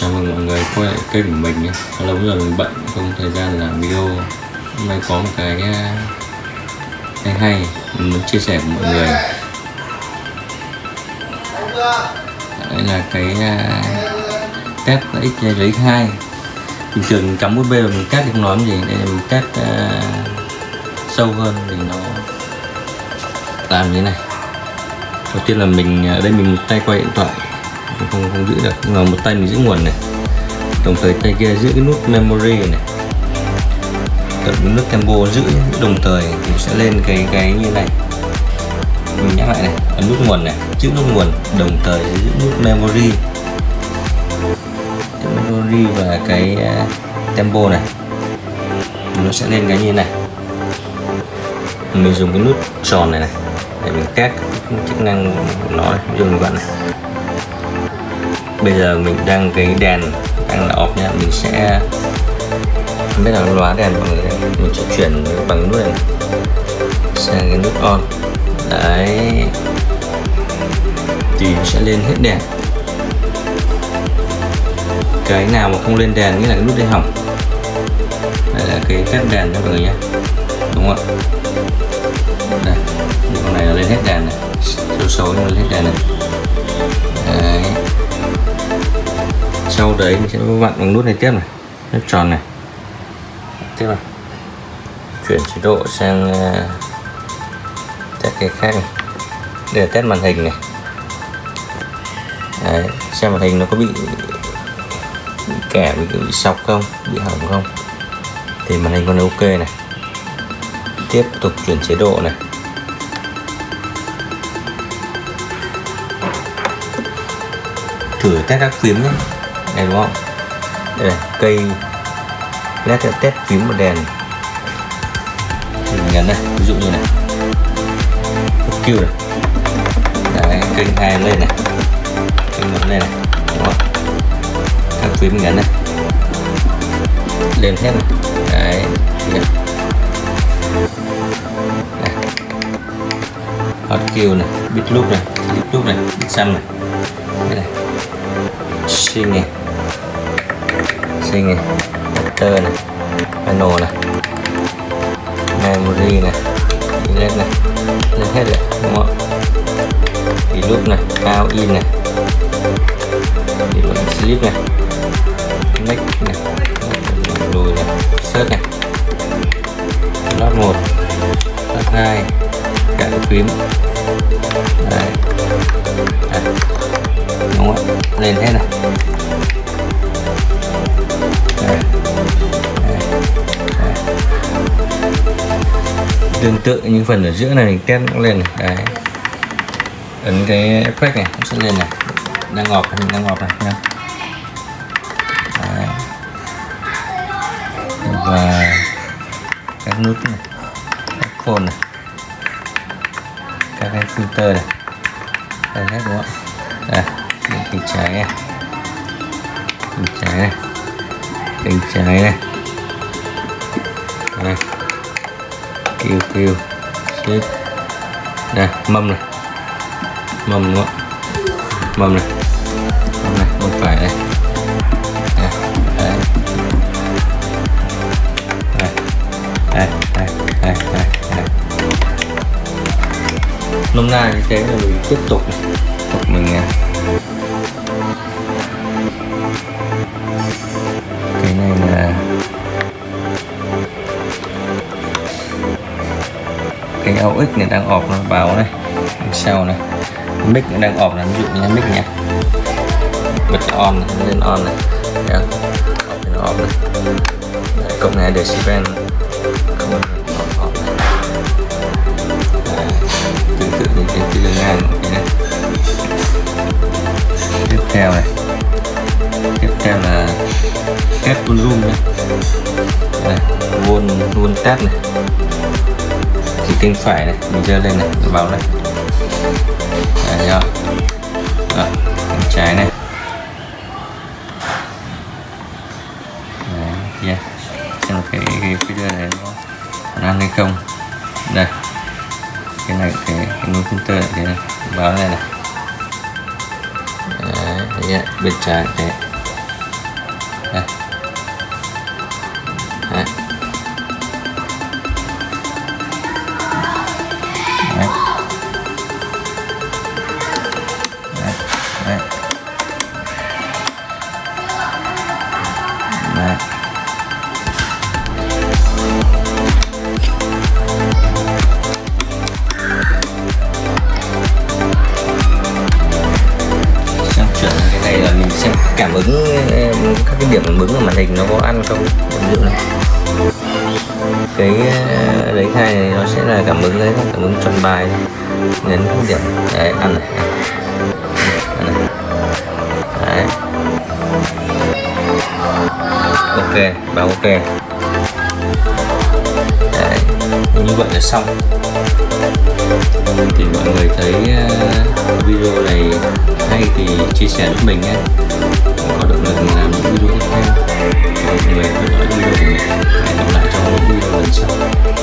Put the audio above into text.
Chào mừng mọi người quay lại kênh của mình nhé. Lâu rồi mình bận không thời gian làm video. Hôm nay có một cái hay hay mình muốn chia sẻ với mọi người. Đây là cái à, test X với X2 Bình thường cắm USB và mình test thì không nói gì Đây là mình test uh, sâu hơn thì nó làm như thế này. Đầu tiên là mình à, ở đây mình một tay quay điện thoại không không giữ được. Nhưng mà một tay mình giữ nguồn này. Đồng thời tay kia giữ cái nút memory này. Nút tempo giữ đồng thời thì sẽ lên cái cái như này. Mình nhắc lại này. Ấn nút nguồn này. Giữ nút nguồn. Đồng thời giữ nút memory. Memory và cái à, tempo này. Nó sẽ lên cái như này. Mình dùng cái nút tròn này này. Để mình test chức năng của nó này. Dùng bạn này bây giờ mình đang cái đèn đang là off nha mình sẽ, không biết là lóa đèn bằng người mình sẽ chuyển bằng nút này sang cái nút on. Đấy. Thì sẽ lên hết đèn. Cái nào mà không lên đèn, nghĩa là cái nút đây hỏng. Đây là cái test đèn cho mọi người nhé đúng không ạ? Đây. Con này là lên hết đèn này. Số xấu nhưng lên hết đèn này. Đấy sau đấy mình sẽ vặn bằng nút này tiếp này nút tròn này. Tiếp này chuyển chế độ sang uh, test cái khác này. Để test màn hình này. Đấy, xem màn hình nó có bị, bị kẻ bị, bị sọc không bị hỏng không. Thì màn hình con ok này. Tiếp tục chuyển chế độ này thử test các phím nhé. Này đúng không? Đây này, cây led test phím một đèn. Mình nhấn này ví dụ như này. Q này. Đấy, kênh hai lên này. Kênh một lên này đúng không? Các phím nhấn này. Lên hết này. Đấy hot Q này bit loop này bit loop này bit sum này sinh này sinh này tơ này panel này, memory này lên này lên hết rồi, đúng không thì lúc này out in này thì lúc slip này, make này lùi này, search này. Lót một, lót hai cả phím đấy. Đấy. đúng không? Lên hết này. Tương tự như phần ở giữa này mình test nó lên này. Đấy. Ấn cái effect này cũng sẽ lên này. Đang ngọt mình đang ngọt này nha đấy. và các nút này, các phone này cái filter này. Đây hết đúng không đây bên trái này. Bên trái này. Bên trái này. Đây. Kêu kêu. Xếp đây, mâm này. Mâm đúng không mâm này. Mâm này không phải đây nôm na như thế là mình tiếp tục tục mình cái này là cái AUX này đang ọp nó vào này sau này. Mic nó đang ọp là ví dụ như mic nha bật on lên dạ. on này. Đấy, off nó off này. Đấy, cộng này decibel vuông vuông test này. Thì kênh phải này mình dơ lên này vào báo này đấy rồi trái này. Đấy yeah. xem cái, cái video này nó ăn hay không. Đây. Cái này cái cái nút filter này thế này. Báo này này. Đấy, yeah. bên trái này đây. Cảm ứng ờ, các cái điểm cảm ứng ở màn hình nó có ăn không? Ví dụ này. Cái ờ, lấy khai này nó sẽ là cảm ứng đấy, cảm ứng tròn bài. Nhấn các điểm. Đấy, ăn này. Ăn này. Đấy. Ok, báo ok. Đấy, như vậy là xong. Thì mọi người thấy ờ, video này hay thì chia sẻ giúp mình nhé có động lực làm những video tiếp theo. Mọi người theo dõi video của mình. Hẹn gặp lại trong video lần sau.